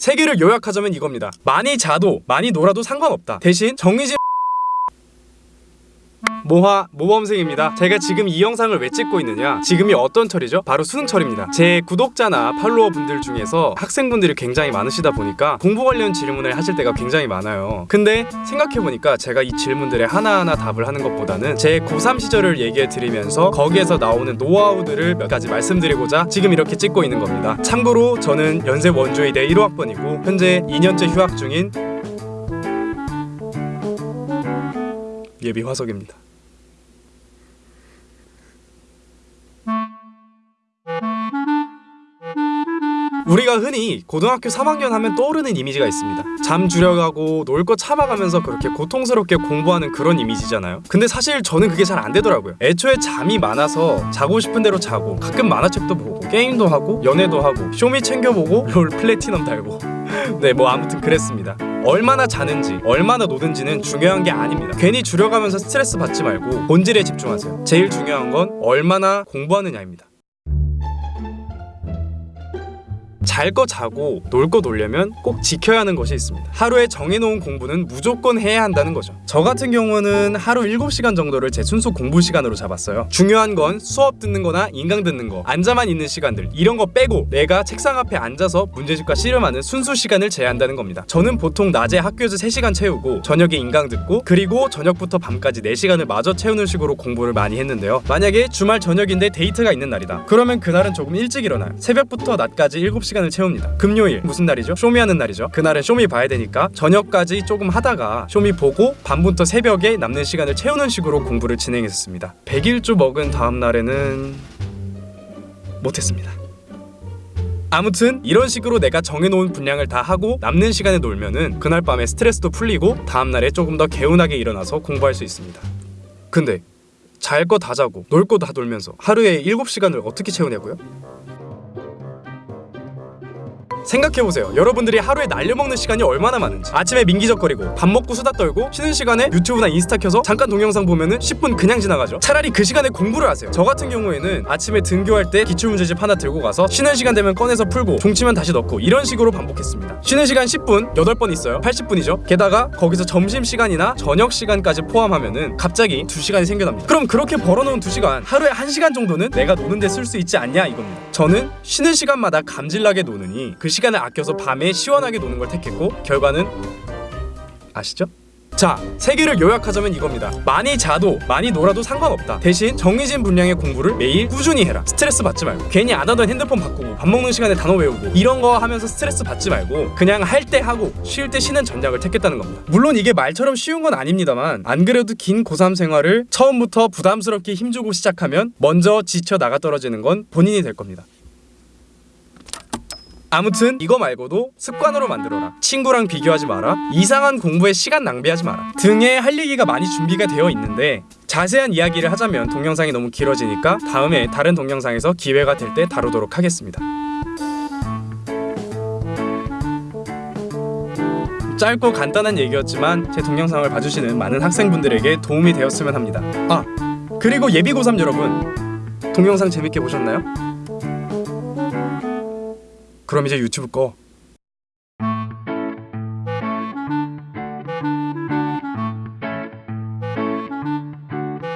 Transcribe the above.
세 개를 요약하자면 이겁니다. 많이 자도 많이 놀아도 상관없다. 대신 정해진 모화 모범생입니다. 제가 지금 이 영상을 왜 찍고 있느냐? 지금이 어떤 철이죠? 바로 수능철입니다. 제 구독자나 팔로워 분들 중에서 학생분들이 굉장히 많으시다 보니까 공부 관련 질문을 하실 때가 굉장히 많아요. 근데 생각해보니까 제가 이 질문들에 하나하나 답을 하는 것보다는 제 고3 시절을 얘기해 드리면서 거기에서 나오는 노하우들을 몇 가지 말씀드리고자 지금 이렇게 찍고 있는 겁니다. 참고로 저는 연세 원조의대 1호학번이고 현재 2년째 휴학 중인 예비 화석입니다. 우리가 흔히 고등학교 3학년 하면 떠오르는 이미지가 있습니다. 잠 줄여가고 놀 거 참아가면서 그렇게 고통스럽게 공부하는 그런 이미지잖아요. 근데 사실 저는 그게 잘 안 되더라고요. 애초에 잠이 많아서 자고 싶은 대로 자고 가끔 만화책도 보고 게임도 하고 연애도 하고 쇼미 챙겨보고 롤 플래티넘 달고 네 뭐 아무튼 그랬습니다. 얼마나 자는지 얼마나 노든지는 중요한 게 아닙니다. 괜히 줄여가면서 스트레스 받지 말고 본질에 집중하세요. 제일 중요한 건 얼마나 공부하느냐입니다. 잘 거 자고 놀 거 놀려면 꼭 지켜야 하는 것이 있습니다. 하루에 정해놓은 공부는 무조건 해야 한다는 거죠. 저 같은 경우는 하루 7시간 정도를 제 순수 공부 시간으로 잡았어요. 중요한 건 수업 듣는 거나 인강 듣는 거, 앉아만 있는 시간들 이런 거 빼고 내가 책상 앞에 앉아서 문제집과 씨름하는 순수 시간을 제한다는 겁니다. 저는 보통 낮에 학교에서 3시간 채우고 저녁에 인강 듣고 그리고 저녁부터 밤까지 4시간을 마저 채우는 식으로 공부를 많이 했는데요. 만약에 주말 저녁인데 데이트가 있는 날이다. 그러면 그날은 조금 일찍 일어나요. 새벽부터 낮까지 7 시간을 채웁니다. 금요일 무슨 날이죠? 쇼미 하는 날이죠. 그날은 쇼미 봐야 되니까 저녁까지 조금 하다가 쇼미 보고 밤부터 새벽에 남는 시간을 채우는 식으로 공부를 진행했었습니다. 100일주 먹은 다음 날에는 못했습니다. 아무튼 이런 식으로 내가 정해놓은 분량을 다 하고 남는 시간에 놀면은 그날 밤에 스트레스도 풀리고 다음날에 조금 더 개운하게 일어나서 공부할 수 있습니다. 근데 잘 거 다 자고 놀 거 다 놀면서 하루에 7시간을 어떻게 채우냐고요? 생각해보세요. 여러분들이 하루에 날려먹는 시간이 얼마나 많은지. 아침에 민기적거리고 밥 먹고 수다 떨고 쉬는 시간에 유튜브나 인스타 켜서 잠깐 동영상 보면은 10분 그냥 지나가죠. 차라리 그 시간에 공부를 하세요. 저 같은 경우에는 아침에 등교할 때 기출문제집 하나 들고 가서 쉬는 시간 되면 꺼내서 풀고 종치면 다시 넣고 이런 식으로 반복했습니다. 쉬는 시간 10분 8번 있어요. 80분이죠. 게다가 거기서 점심시간이나 저녁시간까지 포함하면은 갑자기 2시간이 생겨납니다. 그럼 그렇게 벌어놓은 2시간 하루에 1시간 정도는 내가 노는데 쓸 수 있지 않냐 이겁니다. 저는 쉬는 시간마다 감질나게 노느니 그 시간을 아껴서 밤에 시원하게 노는 걸 택했고 결과는 아시죠? 자, 세 개를 요약하자면 이겁니다. 많이 자도 많이 놀아도 상관없다. 대신 정해진 분량의 공부를 매일 꾸준히 해라. 스트레스 받지 말고 괜히 안 하던 핸드폰 바꾸고 밥 먹는 시간에 단어 외우고 이런 거 하면서 스트레스 받지 말고 그냥 할 때 하고 쉴 때 쉬는 전략을 택했다는 겁니다. 물론 이게 말처럼 쉬운 건 아닙니다만 안 그래도 긴 고3 생활을 처음부터 부담스럽게 힘주고 시작하면 먼저 지쳐 나가 떨어지는 건 본인이 될 겁니다. 아무튼 이거 말고도 습관으로 만들어라. 친구랑 비교하지 마라. 이상한 공부에 시간 낭비하지 마라. 등의 할 얘기가 많이 준비가 되어 있는데 자세한 이야기를 하자면 동영상이 너무 길어지니까 다음에 다른 동영상에서 기회가 될 때 다루도록 하겠습니다. 짧고 간단한 얘기였지만 제 동영상을 봐주시는 많은 학생분들에게 도움이 되었으면 합니다. 아 그리고 예비 고3 여러분 동영상 재밌게 보셨나요? 그럼 이제 유튜브 꺼.